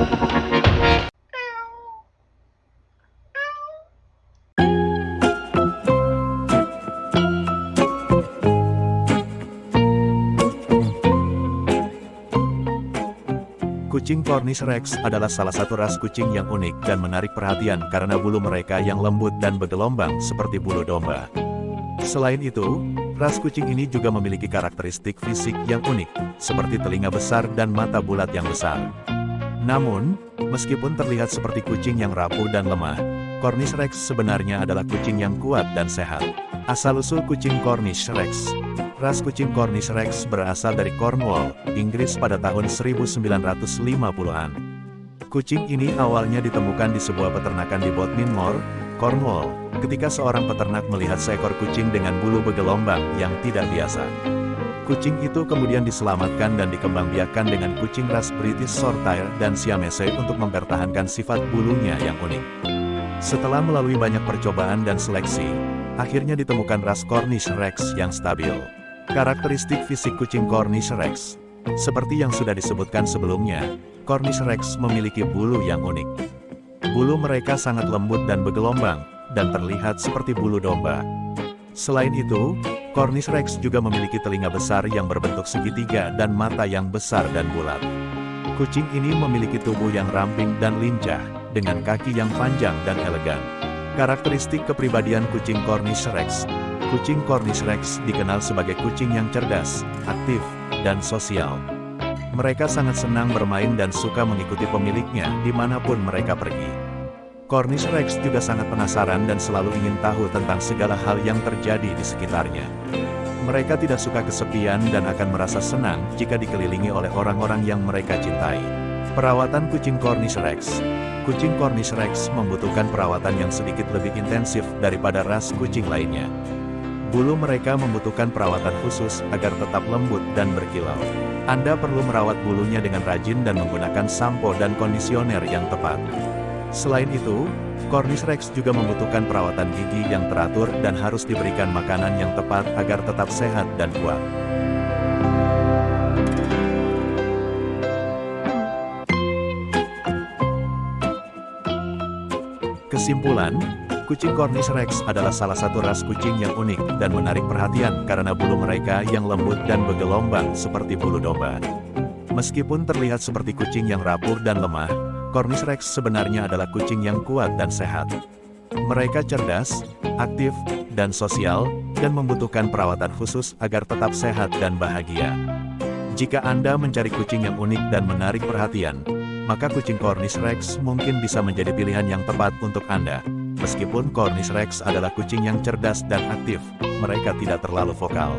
Kucing Cornish Rex adalah salah satu ras kucing yang unik dan menarik perhatian karena bulu mereka yang lembut dan bergelombang seperti bulu domba. Selain itu, ras kucing ini juga memiliki karakteristik fisik yang unik, seperti telinga besar dan mata bulat yang besar. Namun, meskipun terlihat seperti kucing yang rapuh dan lemah, Cornish Rex sebenarnya adalah kucing yang kuat dan sehat. Asal-usul kucing Cornish Rex Ras kucing Cornish Rex berasal dari Cornwall, Inggris pada tahun 1950-an. Kucing ini awalnya ditemukan di sebuah peternakan di Bodmin Moor, Cornwall, ketika seorang peternak melihat seekor kucing dengan bulu bergelombang yang tidak biasa. Kucing itu kemudian diselamatkan dan dikembangbiakkan dengan kucing ras British Shorthair dan Siamese untuk mempertahankan sifat bulunya yang unik. Setelah melalui banyak percobaan dan seleksi, akhirnya ditemukan ras Cornish Rex yang stabil. Karakteristik fisik kucing Cornish Rex Seperti yang sudah disebutkan sebelumnya, Cornish Rex memiliki bulu yang unik. Bulu mereka sangat lembut dan bergelombang, dan terlihat seperti bulu domba. Selain itu, Cornish Rex juga memiliki telinga besar yang berbentuk segitiga dan mata yang besar dan bulat. Kucing ini memiliki tubuh yang ramping dan lincah, dengan kaki yang panjang dan elegan. Karakteristik kepribadian kucing Cornish Rex Kucing Cornish Rex dikenal sebagai kucing yang cerdas, aktif, dan sosial. Mereka sangat senang bermain dan suka mengikuti pemiliknya di mana pun mereka pergi. Cornish Rex juga sangat penasaran dan selalu ingin tahu tentang segala hal yang terjadi di sekitarnya. Mereka tidak suka kesepian dan akan merasa senang jika dikelilingi oleh orang-orang yang mereka cintai. Perawatan kucing Cornish Rex Kucing Cornish Rex membutuhkan perawatan yang sedikit lebih intensif daripada ras kucing lainnya. Bulu mereka membutuhkan perawatan khusus agar tetap lembut dan berkilau. Anda perlu merawat bulunya dengan rajin dan menggunakan sampo dan kondisioner yang tepat. Selain itu, Cornish Rex juga membutuhkan perawatan gigi yang teratur dan harus diberikan makanan yang tepat agar tetap sehat dan kuat. Kesimpulan, Kucing Cornish Rex adalah salah satu ras kucing yang unik dan menarik perhatian karena bulu mereka yang lembut dan bergelombang seperti bulu domba. Meskipun terlihat seperti kucing yang rapuh dan lemah, Cornish Rex sebenarnya adalah kucing yang kuat dan sehat. Mereka cerdas, aktif, dan sosial, dan membutuhkan perawatan khusus agar tetap sehat dan bahagia. Jika Anda mencari kucing yang unik dan menarik perhatian, maka kucing Cornish Rex mungkin bisa menjadi pilihan yang tepat untuk Anda. Meskipun Cornish Rex adalah kucing yang cerdas dan aktif, mereka tidak terlalu vokal.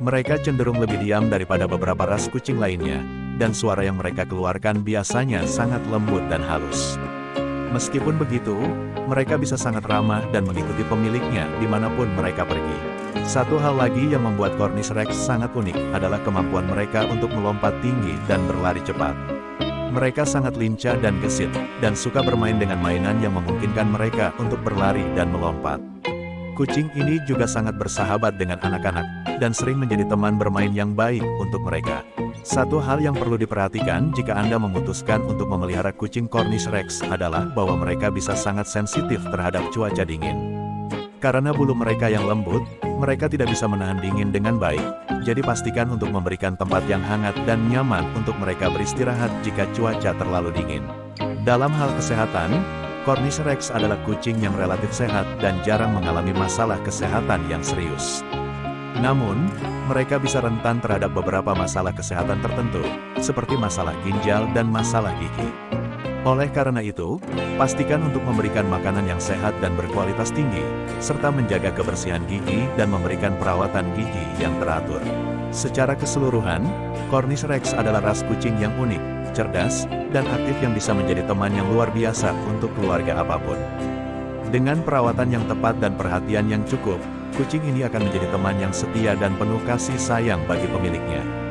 Mereka cenderung lebih diam daripada beberapa ras kucing lainnya, dan suara yang mereka keluarkan biasanya sangat lembut dan halus. Meskipun begitu, mereka bisa sangat ramah dan mengikuti pemiliknya di mana pun mereka pergi. Satu hal lagi yang membuat Cornish Rex sangat unik adalah kemampuan mereka untuk melompat tinggi dan berlari cepat. Mereka sangat lincah dan gesit, dan suka bermain dengan mainan yang memungkinkan mereka untuk berlari dan melompat. Kucing ini juga sangat bersahabat dengan anak-anak, dan sering menjadi teman bermain yang baik untuk mereka. Satu hal yang perlu diperhatikan jika Anda memutuskan untuk memelihara kucing Cornish Rex adalah bahwa mereka bisa sangat sensitif terhadap cuaca dingin. Karena bulu mereka yang lembut, mereka tidak bisa menahan dingin dengan baik, jadi pastikan untuk memberikan tempat yang hangat dan nyaman untuk mereka beristirahat jika cuaca terlalu dingin. Dalam hal kesehatan, Cornish Rex adalah kucing yang relatif sehat dan jarang mengalami masalah kesehatan yang serius. Namun, mereka bisa rentan terhadap beberapa masalah kesehatan tertentu, seperti masalah ginjal dan masalah gigi. Oleh karena itu, pastikan untuk memberikan makanan yang sehat dan berkualitas tinggi, serta menjaga kebersihan gigi dan memberikan perawatan gigi yang teratur. Secara keseluruhan, Cornish Rex adalah ras kucing yang unik, cerdas, dan aktif yang bisa menjadi teman yang luar biasa untuk keluarga apa pun. Dengan perawatan yang tepat dan perhatian yang cukup, kucing ini akan menjadi teman yang setia dan penuh kasih sayang bagi pemiliknya.